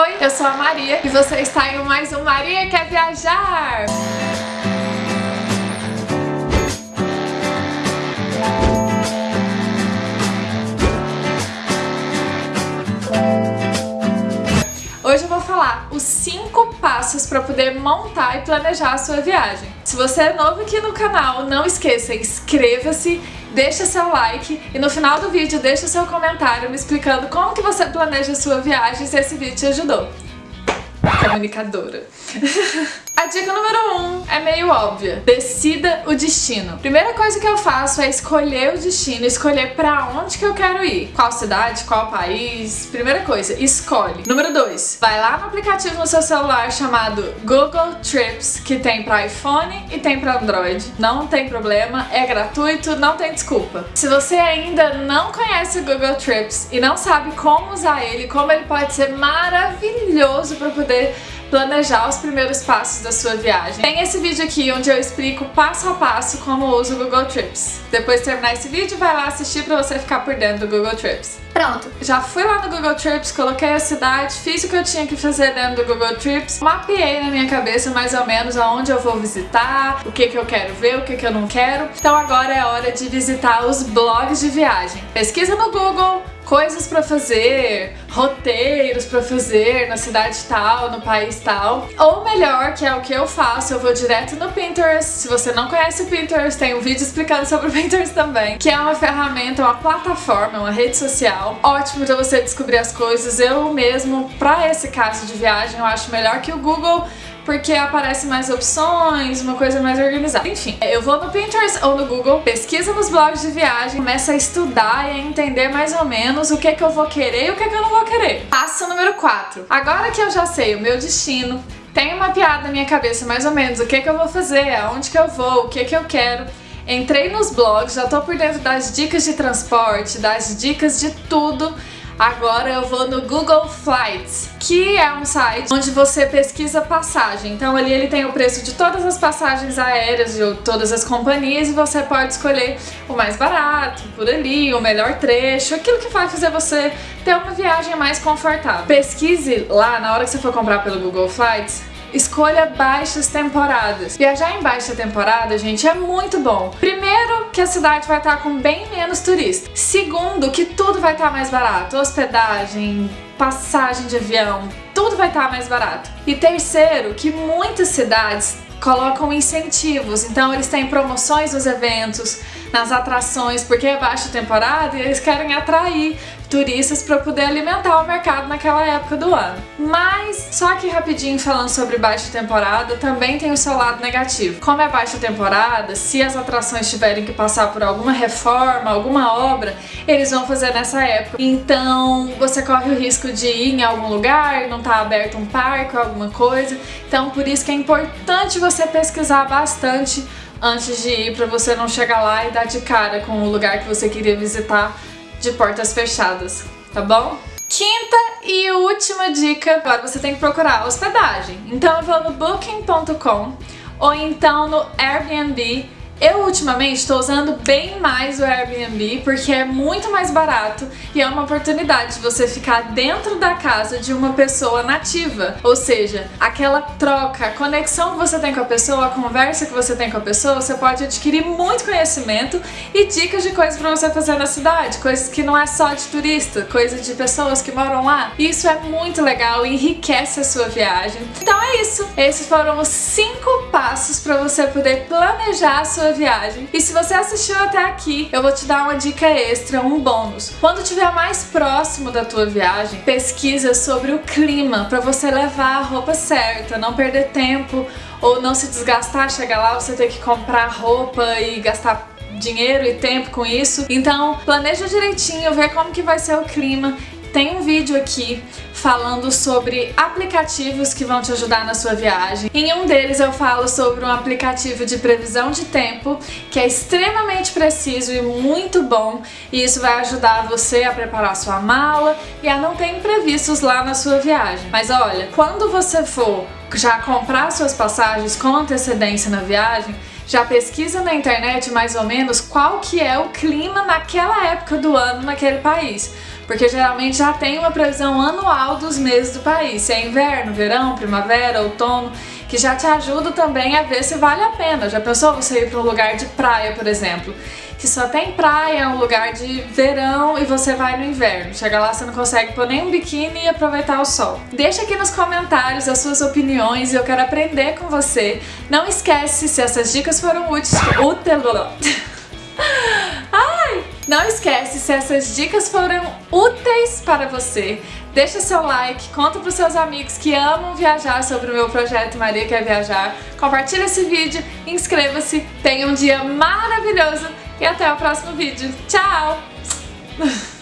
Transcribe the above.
Oi, eu sou a Maria e você está em mais um Maria Quer Viajar! Hoje eu vou falar os 5 passos para poder montar e planejar a sua viagem. Se você é novo aqui no canal, não esqueça, inscreva-se, deixa seu like e no final do vídeo deixa seu comentário me explicando como que você planeja sua viagem se esse vídeo te ajudou. Comunicadora. A dica número 1 um meio óbvia. Decida o destino. Primeira coisa que eu faço é escolher o destino, escolher pra onde que eu quero ir. Qual cidade, qual país. Primeira coisa, escolhe. Número 2, vai lá no aplicativo no seu celular chamado Google Trips, que tem pra iPhone e tem pra Android. Não tem problema, é gratuito, não tem desculpa. Se você ainda não conhece o Google Trips e não sabe como usar ele, como ele pode ser maravilhoso para poder planejar os primeiros passos da sua viagem. Tem esse vídeo aqui onde eu explico passo a passo como uso o Google Trips. Depois de terminar esse vídeo, vai lá assistir pra você ficar por dentro do Google Trips. Pronto, já fui lá no Google Trips, coloquei a cidade, fiz o que eu tinha que fazer dentro do Google Trips, mapeei na minha cabeça mais ou menos aonde eu vou visitar, o que que eu quero ver, o que que eu não quero. Então agora é hora de visitar os blogs de viagem. Pesquisa no Google, coisas para fazer, roteiros para fazer na cidade tal, no país tal. Ou melhor, que é o que eu faço, eu vou direto no Pinterest. Se você não conhece o Pinterest, tem um vídeo explicando sobre o Pinterest também, que é uma ferramenta, uma plataforma, uma rede social. Ótimo para você descobrir as coisas. Eu mesmo, para esse caso de viagem, eu acho melhor que o Google porque aparece mais opções, uma coisa mais organizada. Enfim, eu vou no Pinterest ou no Google, pesquisa nos blogs de viagem, começa a estudar e a entender mais ou menos o que, que eu vou querer e o que, que eu não vou querer. Passo número 4. Agora que eu já sei o meu destino, tenho mapeado na minha cabeça mais ou menos o que, que eu vou fazer, aonde que eu vou, o que, que eu quero, entrei nos blogs, já tô por dentro das dicas de transporte, das dicas de tudo, Agora eu vou no Google Flights, que é um site onde você pesquisa passagem. Então ali ele tem o preço de todas as passagens aéreas de todas as companhias e você pode escolher o mais barato, por ali, o melhor trecho, aquilo que vai fazer você ter uma viagem mais confortável. Pesquise lá, na hora que você for comprar pelo Google Flights, Escolha baixas temporadas. Viajar em baixa temporada, gente, é muito bom. Primeiro, que a cidade vai estar com bem menos turistas. Segundo, que tudo vai estar mais barato. Hospedagem, passagem de avião, tudo vai estar mais barato. E terceiro, que muitas cidades colocam incentivos, então eles têm promoções nos eventos, nas atrações, porque é baixa temporada e eles querem atrair turistas para poder alimentar o mercado naquela época do ano. Mas, só que rapidinho falando sobre baixa temporada, também tem o seu lado negativo. Como é baixa temporada, se as atrações tiverem que passar por alguma reforma, alguma obra, eles vão fazer nessa época. Então, você corre o risco de ir em algum lugar, não tá aberto um parque ou alguma coisa. Então, por isso que é importante você pesquisar bastante antes de ir para você não chegar lá e dar de cara com o lugar que você queria visitar de portas fechadas, tá bom? Quinta e última dica, agora você tem que procurar hospedagem. Então eu vou no booking.com ou então no Airbnb eu ultimamente estou usando bem mais o Airbnb porque é muito mais barato e é uma oportunidade de você ficar dentro da casa de uma pessoa nativa, ou seja, aquela troca, a conexão que você tem com a pessoa, a conversa que você tem com a pessoa, você pode adquirir muito conhecimento e dicas de coisas para você fazer na cidade, coisas que não é só de turista, coisas de pessoas que moram lá. Isso é muito legal e enriquece a sua viagem. Então é isso, esses foram os cinco passos para você poder planejar a sua sua viagem. E se você assistiu até aqui, eu vou te dar uma dica extra, um bônus. Quando estiver mais próximo da tua viagem, pesquisa sobre o clima para você levar a roupa certa, não perder tempo ou não se desgastar, chegar lá você ter que comprar roupa e gastar dinheiro e tempo com isso. Então, planeja direitinho, vê como que vai ser o clima tem um vídeo aqui falando sobre aplicativos que vão te ajudar na sua viagem. Em um deles eu falo sobre um aplicativo de previsão de tempo que é extremamente preciso e muito bom e isso vai ajudar você a preparar sua mala e a não ter imprevistos lá na sua viagem. Mas olha, quando você for já comprar suas passagens com antecedência na viagem, já pesquisa na internet mais ou menos qual que é o clima naquela época do ano naquele país porque geralmente já tem uma previsão anual dos meses do país, se é inverno, verão, primavera, outono, que já te ajuda também a ver se vale a pena. Já pensou você ir para um lugar de praia, por exemplo? que só tem praia, é um lugar de verão e você vai no inverno. Chega lá, você não consegue pôr nem um biquíni e aproveitar o sol. Deixa aqui nos comentários as suas opiniões e eu quero aprender com você. Não esquece, se essas dicas foram úteis... Ai! Não esquece, se essas dicas foram úteis para você, deixa seu like, conta para os seus amigos que amam viajar sobre o meu projeto Maria Quer Viajar, compartilha esse vídeo, inscreva-se, tenha um dia maravilhoso e até o próximo vídeo. Tchau!